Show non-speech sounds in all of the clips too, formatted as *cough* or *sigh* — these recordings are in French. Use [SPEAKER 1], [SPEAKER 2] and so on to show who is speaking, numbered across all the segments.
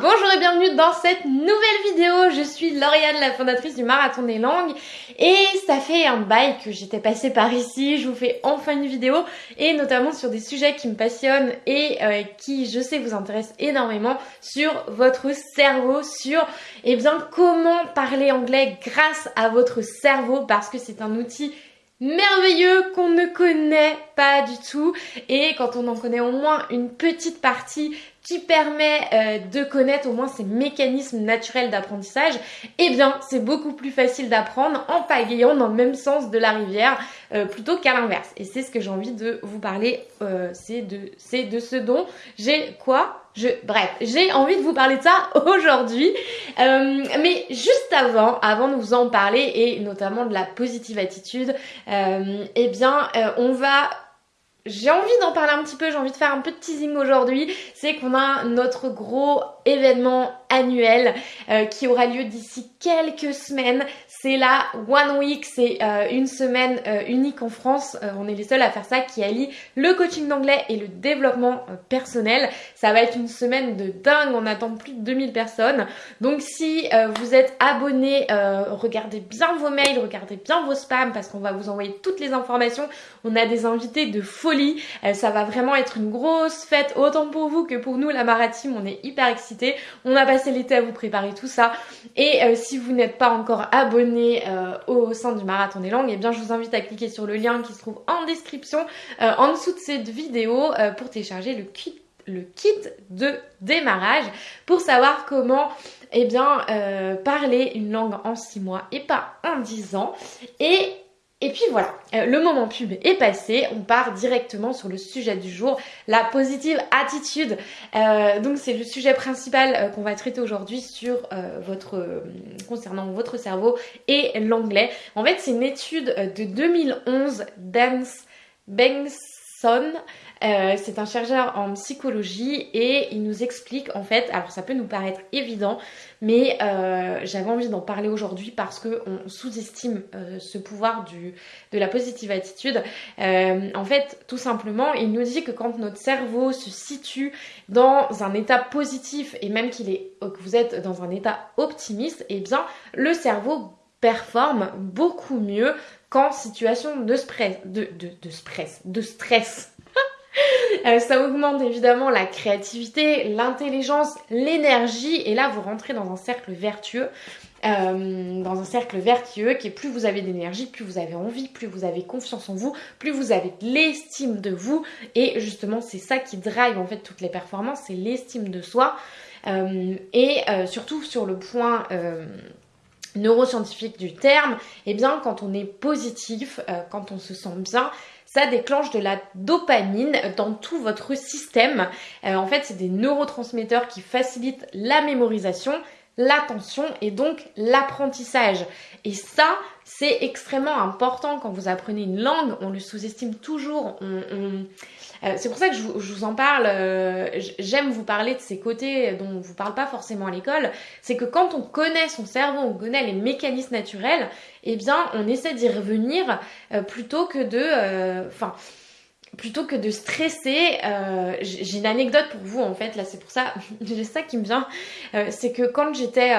[SPEAKER 1] bonjour et bienvenue dans cette nouvelle vidéo. Je suis Lauriane, la fondatrice du Marathon des Langues et ça fait un bail que j'étais passée par ici. Je vous fais enfin une vidéo et notamment sur des sujets qui me passionnent et euh, qui, je sais, vous intéressent énormément sur votre cerveau, sur eh bien comment parler anglais grâce à votre cerveau parce que c'est un outil merveilleux qu'on ne connaît pas du tout et quand on en connaît au moins une petite partie qui permet euh, de connaître au moins ces mécanismes naturels d'apprentissage, eh bien c'est beaucoup plus facile d'apprendre en pagayant dans le même sens de la rivière euh, plutôt qu'à l'inverse. Et c'est ce que j'ai envie de vous parler, euh, c'est de, de ce dont j'ai quoi je, bref, j'ai envie de vous parler de ça *laughs* aujourd'hui. mais juste avant, avant de vous en parler et notamment de la positive attitude, eh bien, on va j'ai envie d'en parler un petit peu, j'ai envie de faire un peu de teasing aujourd'hui, c'est qu'on a notre gros événement annuel euh, qui aura lieu d'ici quelques semaines. C'est la One Week, c'est euh, une semaine euh, unique en France. on est les seuls à faire ça qui allie le coaching d'anglais et le développement personnel. Ça va être une semaine de dingue, on attend plus de 2000 personnes. Donc si vous êtes abonné, regardez bien vos mails, regardez bien vos spams parce qu'on va vous envoyer toutes les informations. On a des invités de folie. ça va vraiment être une grosse fête autant pour vous que pour nous la Marathon. On est hyper excités. On a passé l'été à vous préparer tout ça. Et euh, si vous n'êtes pas encore abonné euh, au sein du Marathon des Langues, eh bien je vous invite à cliquer sur le lien qui se trouve en description euh, en dessous de cette vidéo pour télécharger le kit de démarrage pour savoir comment eh bien, parler une langue en 6 mois et pas en 10 ans. Et puis voilà, euh, le moment pub est passé, on part directement sur le sujet du jour, la positive attitude. Euh, donc c'est le sujet principal euh, qu'on va traiter aujourd'hui sur votre concernant votre cerveau et l'anglais. En fait, c'est une étude de 2011 d'Ans Bengtson euh, c'est un chercheur en psychologie et il nous explique en fait, alors ça peut nous paraître évident, mais euh, j'avais envie d'en parler aujourd'hui parce qu'on sous-estime euh, ce pouvoir de la positive attitude. en fait, tout simplement, il nous dit que quand notre cerveau se situe dans un état positif et même qu'il est, que vous êtes dans un état optimiste, et eh bien le cerveau performe beaucoup mieux qu'en situation de stress. Euh, ça augmente évidemment la créativité, l'intelligence, l'énergie. Et là vous rentrez dans un cercle vertueux. Euh, dans un cercle vertueux qui est plus vous avez d'énergie, plus vous avez envie, plus vous avez confiance en vous, plus vous avez de l'estime de vous. Et justement c'est ça qui drive en fait toutes les performances, c'est l'estime de soi. Euh, et surtout sur le point neuroscientifique du terme, et eh bien quand on est positif, quand on se sent bien, ça déclenche de la dopamine dans tout votre système. Euh, en fait, c'est des neurotransmetteurs qui facilitent la mémorisation, l'attention et donc l'apprentissage. Et ça, c'est extrêmement important quand vous apprenez une langue. On le sous-estime toujours. Euh, c'est pour ça que je vous, en parle. Euh, j'aime vous parler de ces côtés dont on vous parle pas forcément à l'école. C'est que quand on connaît son cerveau, on connaît les mécanismes naturels, eh bien, on essaie d'y revenir euh, plutôt que de, stresser, j'ai une anecdote pour vous en fait, là c'est pour ça, *laughs* j'ai ça qui me vient, c'est que quand j'étais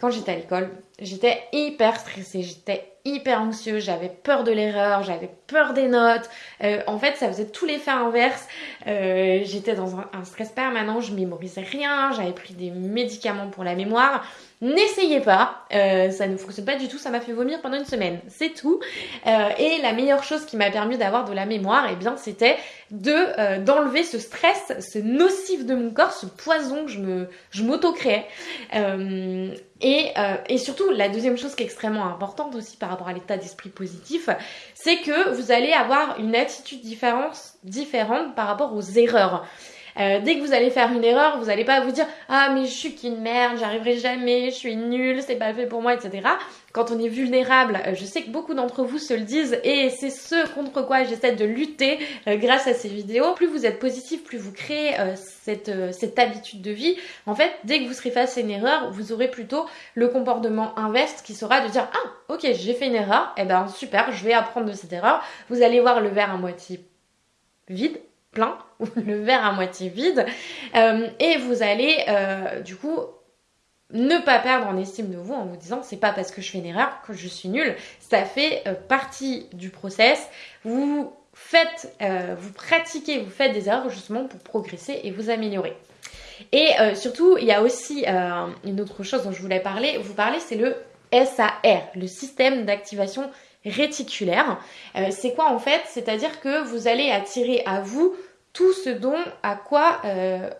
[SPEAKER 1] quand à l'école, j'étais hyper stressée, j'étais hyper anxieux, j'avais peur de l'erreur, j'avais peur des notes. Euh, en fait, ça faisait tout l'effet inverse. Euh, j'étais dans un, stress permanent, je mémorisais rien, j'avais pris des médicaments pour la mémoire. N'essayez pas, euh, ça ne fonctionne pas du tout, ça m'a fait vomir pendant une semaine, c'est tout. et la meilleure chose qui m'a permis d'avoir de la mémoire, eh bien, c'était de d'enlever ce stress, ce nocif de mon corps, ce poison que je me je m'auto-créais. Et, et, surtout, la deuxième chose qui est extrêmement importante aussi par rapport à l'état d'esprit positif, c'est que vous allez avoir une attitude différente, différente par rapport aux erreurs. Euh, dès que vous allez faire une erreur, vous n'allez pas vous dire ah mais je suis qu'une merde, j'arriverai jamais, je suis nulle, c'est pas fait pour moi, etc. Quand on est vulnérable, euh, je sais que beaucoup d'entre vous se le disent et c'est ce contre quoi j'essaie de lutter euh, grâce à ces vidéos. Plus vous êtes positif, plus vous créez cette, cette habitude de vie. En fait, dès que vous serez face à une erreur, vous aurez plutôt le comportement inverse qui sera de dire ah ok j'ai fait une erreur, et eh ben super, je vais apprendre de cette erreur. Vous allez voir le verre à moitié vide plein *laughs* ou le verre à moitié vide. Euh, et vous allez euh, du coup ne pas perdre en estime de vous en vous disant c'est pas parce que je fais une erreur que je suis nulle. Ça fait euh, partie du process. Vous faites, vous pratiquez, vous faites des erreurs justement pour progresser et vous améliorer. Et surtout, il y a aussi une autre chose dont je voulais parler. Vous parlez, c'est le SAR, le système d'activation réticulaire. Euh, c'est quoi en fait? C'est-à-dire que vous allez attirer à vous tout ce dont à quoi euh,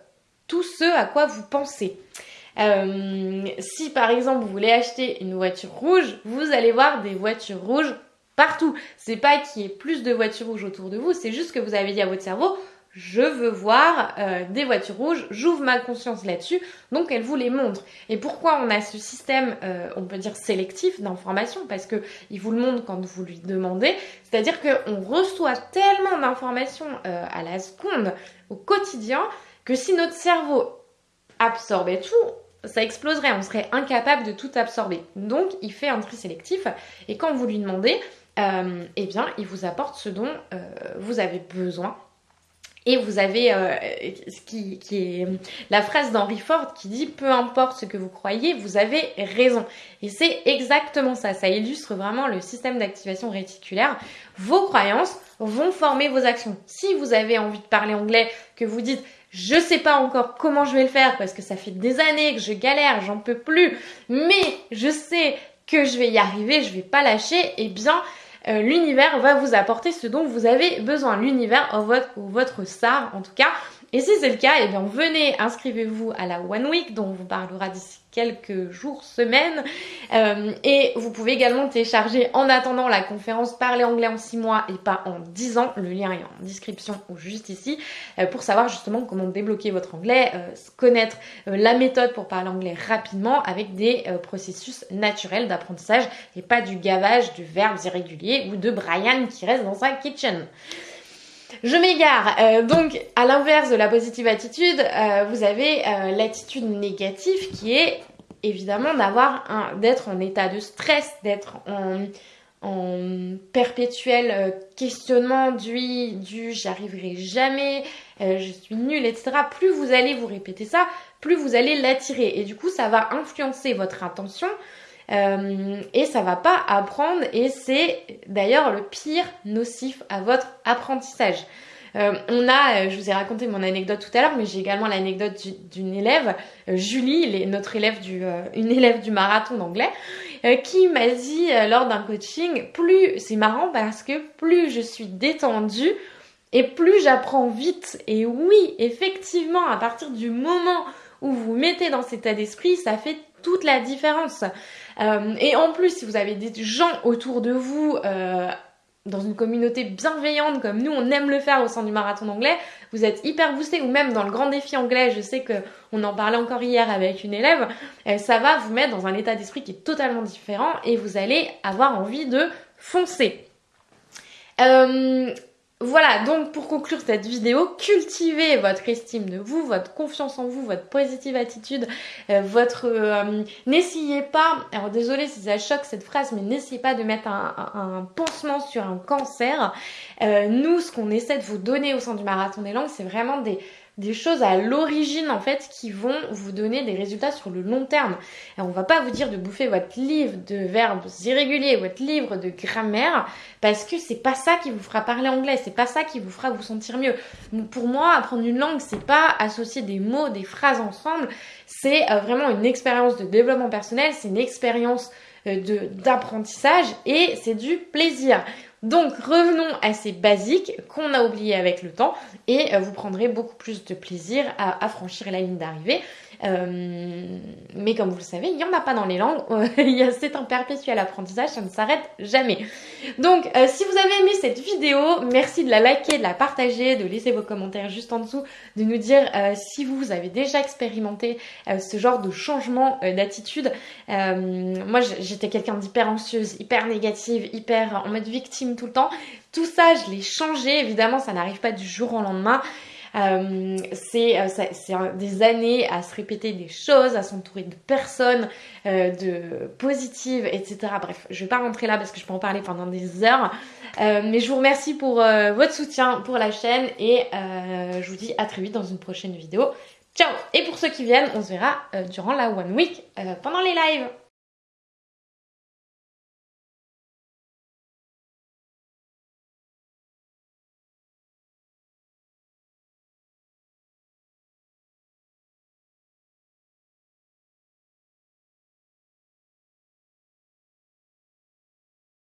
[SPEAKER 1] tout ce à quoi vous pensez. Euh, si par exemple vous voulez acheter une voiture rouge, vous allez voir des voitures rouges partout. C'est pas qu'il y ait plus de voitures rouges autour de vous, c'est juste que vous avez dit à votre cerveau je veux voir euh, des voitures rouges, j'ouvre ma conscience là-dessus, donc elle vous les montre. Et pourquoi on a ce système, euh, on peut dire sélectif d'information Parce que il vous le montre quand vous lui demandez, c'est-à-dire qu'on reçoit tellement d'informations euh, à la seconde, au quotidien, que si notre cerveau absorbait tout, ça exploserait, on serait incapable de tout absorber. Donc il fait un tri sélectif, et quand vous lui demandez, eh bien il vous apporte ce dont vous avez besoin et vous avez euh, ce qui, est la phrase d'Henry Ford qui dit peu importe ce que vous croyez, vous avez raison. Et c'est exactement ça. Ça illustre vraiment le système d'activation réticulaire. Vos croyances vont former vos actions. Si vous avez envie de parler anglais, que vous dites je sais pas encore comment je vais le faire parce que ça fait des années que je galère, j'en peux plus, mais je sais que je vais y arriver, je vais pas lâcher, eh bien l'univers va vous apporter ce dont vous avez besoin. L'univers ou votre, ou votre SAR en tout cas. Et si c'est le cas, eh bien venez, inscrivez-vous à la One Week dont on vous parlera d'ici quelques jours, semaines. Euh, et vous pouvez également télécharger en attendant la conférence Parler anglais en 6 mois et pas en 10 ans. Le lien est en description ou juste ici euh, pour savoir justement comment débloquer votre anglais, euh, connaître la méthode pour parler anglais rapidement avec des processus naturels d'apprentissage et pas du gavage de verbes irréguliers ou de Brian qui reste dans sa kitchen. Je m'égare. Euh, donc, à l'inverse de la positive attitude, euh, vous avez euh, l'attitude négative qui est évidemment d'avoir un, d'être en état de stress, d'être en, en perpétuel questionnement du, du j'arriverai jamais, je suis nulle, etc. Plus vous allez vous répéter ça, plus vous allez l'attirer. Et du coup, ça va influencer votre intention, euh, et ça va pas apprendre et c'est d'ailleurs le pire nocif à votre apprentissage. Euh, on a, euh, je vous ai raconté mon anecdote tout à l'heure, mais j'ai également l'anecdote d'une élève, Julie, notre élève du, une élève du marathon d'anglais, qui m'a dit lors d'un coaching, plus c'est marrant parce que plus je suis détendue et plus j'apprends vite. Et oui, effectivement, à partir du moment où vous mettez dans cet état d'esprit, ça fait toute la différence. Euh, et en plus, si vous avez des gens autour de vous euh, dans une communauté bienveillante comme nous, on aime le faire au sein du marathon d'anglais, vous êtes hyper boosté ou même dans le grand défi anglais, je sais que on en parlait encore hier avec une élève, euh, ça va vous mettre dans un état d'esprit qui est totalement différent et vous allez avoir envie de foncer. Voilà, donc pour conclure cette vidéo, cultivez votre estime de vous, votre confiance en vous, votre positive attitude, euh, votre... Euh, n'essayez pas, alors désolé si ça choque cette phrase, mais n'essayez pas de mettre un, pansement sur un cancer. Euh, nous, ce qu'on essaie de vous donner au sein du Marathon des Langues, c'est vraiment des des choses à l'origine en fait qui vont vous donner des résultats sur le long terme. Et on va pas vous dire de bouffer votre livre de verbes irréguliers, votre livre de grammaire, parce que c'est pas ça qui vous fera parler anglais, c'est pas ça qui vous fera vous sentir mieux. Pour moi, apprendre une langue, c'est pas associer des mots, des phrases ensemble, c'est euh, vraiment une expérience de développement personnel, c'est une expérience euh, d'apprentissage et c'est du plaisir. Donc revenons à ces basiques qu'on a oubliés avec le temps et euh, vous prendrez beaucoup plus de plaisir à, franchir la ligne d'arrivée. Euh, mais comme vous le savez, il n'y en a pas dans les langues. *laughs* C'est un perpétuel apprentissage, ça ne s'arrête jamais. Donc, euh, si vous avez aimé cette vidéo, merci de la liker, de la partager, de laisser vos commentaires juste en dessous, de nous dire si vous avez déjà expérimenté ce genre de changement d'attitude. moi, j'étais quelqu'un d'hyper anxieuse, hyper négative, hyper en mode victime tout le temps. Tout ça, je l'ai changé. Évidemment, ça n'arrive pas du jour au lendemain. Euh, c'est des années à se répéter des choses, à s'entourer de personnes, de positives, etc. Bref, je vais pas rentrer là parce que je peux en parler pendant des heures. mais je vous remercie pour votre soutien pour la chaîne et je vous dis à très vite dans une prochaine vidéo. Ciao Et pour ceux qui viennent, on se verra durant la One Week pendant les lives